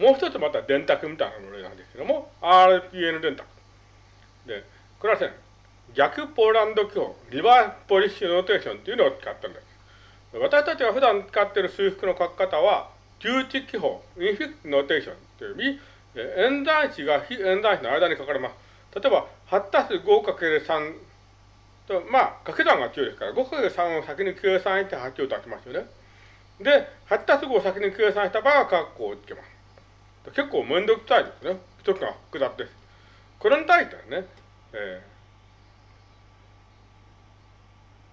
もう一つまた電卓みたいなものなんですけども、RPN 電卓。で、これはですね、逆ポーランド記法、リバーポリッシュノーテーションっていうのを使ったんです。私たちが普段使っている数式の書き方は、重置記法、インフィックノーテーションという意味、演算子が非演算子の間に書かれます。例えば、8たす 5×3 と、まあ、掛け算が強いですから、5×3 を先に計算して8を出しますよね。で、8たす5を先に計算した場合は、括弧をつけます。結構めんどくさいですね。一つが複雑です。これに対してはね、え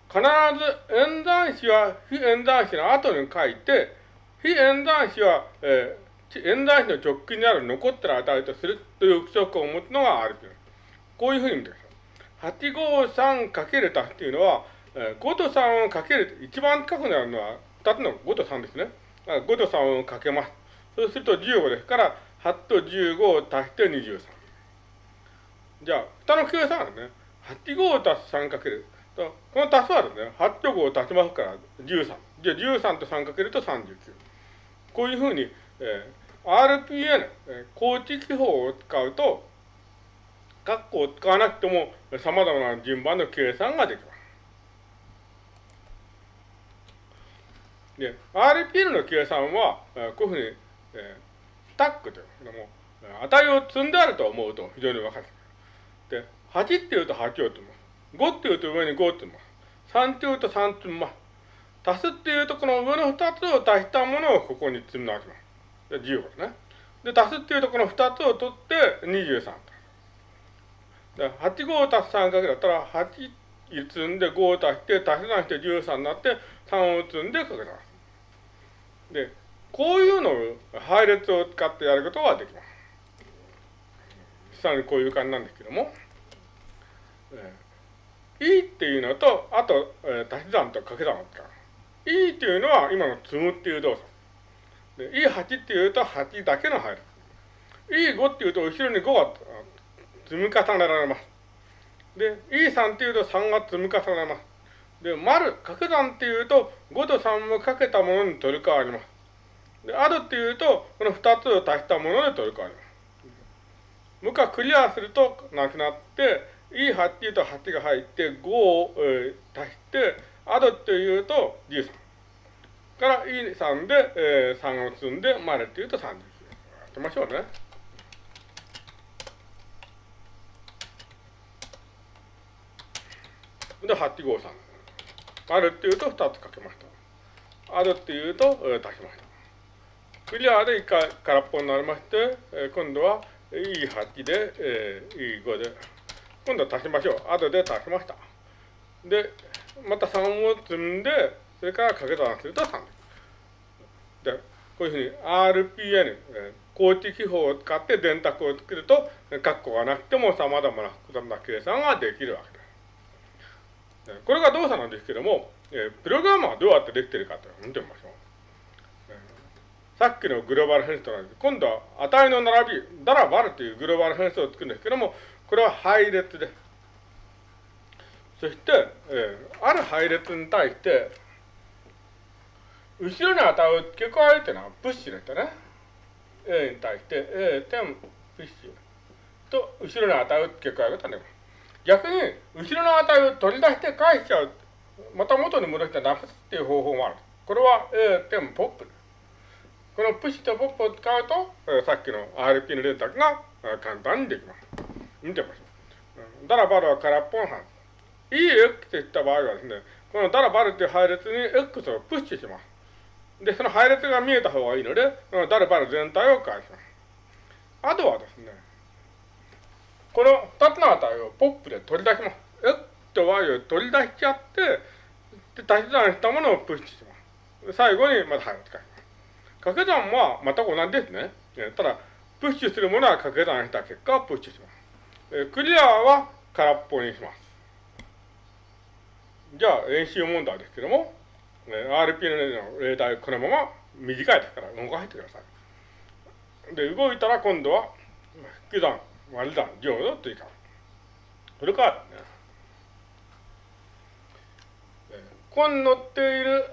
ー、必ず演算子は非演算子の後に書いて、非演算子は、えー、演算子の直近にある残ってる値とするという規則を持つのがあるという。こういうふうに言うんです。853かける足っていうのは、えー、5と3をかける、一番近くなるのは2つの5と3ですね。5と3をかけます。そうすると15ですから、8と15を足して23。じゃあ、蓋の計算はね、8、5を足す3かける。この足すはですね、8と5を足しますから13。じゃあ13と3かけると39。こういうふうに、えー、RPN、えー、高知記法を使うと、括弧を使わなくても様々な順番の計算ができます。で、RPN の計算は、えー、こういうふうにえー、タックというのも、値を積んであると思うと非常にわかる。で、8って言うと8を積む。5って言うと上に5を積む。3って言うと3積む。足すっていうと、この上の2つを足したものをここに積み直します。で、15ですね。で、足すっていうと、この2つを取って23と。で、8、5を足す3かけだったら、8積んで5を足して、足し算して13になって、3を積んでかけます。で、こういうのを配列を使ってやることができます。さらにこういう感じなんですけども、えー、E っていうのと、あと、えー、足し算と掛け算を使う。E っていうのは今の積むっていう動作。E8 っていうと8だけの配列。E5 っていうと後ろに5が積み重ねられます。で、E3 っていうと3が積み重ねられます。で、丸、掛け算っていうと5と3をかけたものに取り替わります。で、あるっていうと、この二つを足したもので取り替わります。もう一回クリアするとなくなって、E8 っていうと8が入って、5を、えー、足して、あるっていうと13。から E3 で、えー、3を積んで、丸っていうと30。やってみましょうね。で、853。丸っていうと2つかけました。あるっていうと、えー、足しました。クリアで1回空っぽになりまして、えー、今度は E8 で、えー、E5 で、今度は足しましょう。後で足しました。で、また3を積んで、それから掛け算すると3です。で、こういうふうに RPN、えー、高知記法を使って電卓を作ると、括弧がなくても様々な複雑な計算ができるわけです。これが動作なんですけども、えー、プログラムはどうやってできているかというのを見てみましょう。さっきのグローバル変数と同じ。今度は値の並び、ダラバルというグローバル変数を作るんですけども、これは配列です。そして、えー、ある配列に対して、後ろの値を付け加えるというのはプッシュですね。A に対して A 点プッシュと後ろの値を付け加えるとね。逆に、後ろの値を取り出して返しちゃう。また元に戻してなくすっていう方法もある。これは A 点ポップ。このプッシュとポップを使うと、さっきの RP の連絡が、えー、簡単にできます。見てみましょう。ダラバルは空っぽの範囲。EX といった場合はですね、このダラバルという配列に X をプッシュします。で、その配列が見えた方がいいので、このダラバル全体を返します。あとはですね、この2つの値をポップで取り出します。X と Y を取り出しちゃって、で、足し算したものをプッシュします。最後にまた配を使います。掛け算は全く同じですね。ただ、プッシュするものは掛け算した結果、プッシュします。クリアは空っぽにします。じゃあ、演習問題ですけども、RPN の例題、このまま短いですから動かしてください。で、動いたら今度は、引き算、割り算、乗与、追加。それからですね、ここに載っている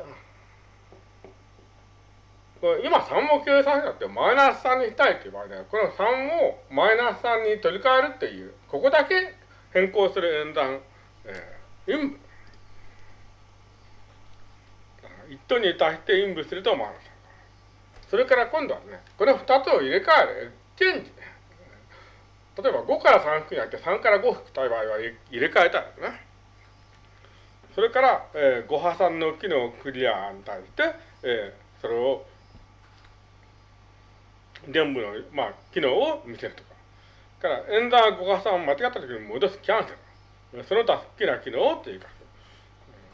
こ今3も計算したってマイナス3にしたいっていう場合で、この3をマイナス3に取り替えるっていう、ここだけ変更する演算、えー、陰部。一等に足して陰部するとマイナス3。それから今度はね、この2つを入れ替える、チェンジ。例えば5から3引くんじゃなくて3から5引くたい場合は入れ替えたいですね。それから、えー、5破産の機能クリアに対して、えー、それを全部の、まあ、機能を見せるとか。から、演算5破産を間違った時に戻すキャンセル。その他好きな機能を追加する。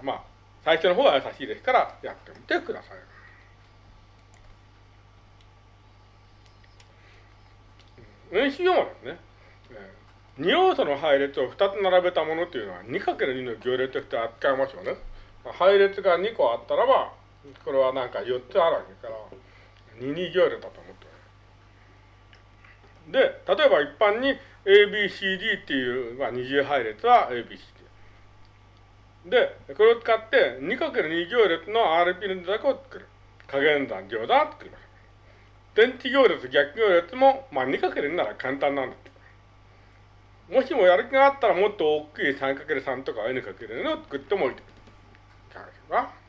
まあ、最初の方は優しいですからやってみてください。演習用語ですね。2要素の配列を2つ並べたものというのは 2×2 の行列として扱いますよね。配列が2個あったらば、これはなんか4つあるわけから、2二行列だと思ってで、例えば一般に ABCD っていう、まあ、二重配列は ABCD。で、これを使って 2×2 行列の RP の図だを作る。加減算乗算を作ります。電池行列、逆行列も、まあ 2×2 なら簡単なんです。もしもやる気があったらもっと大きい 3×3 とか N×N を作ってもいいと。いかがです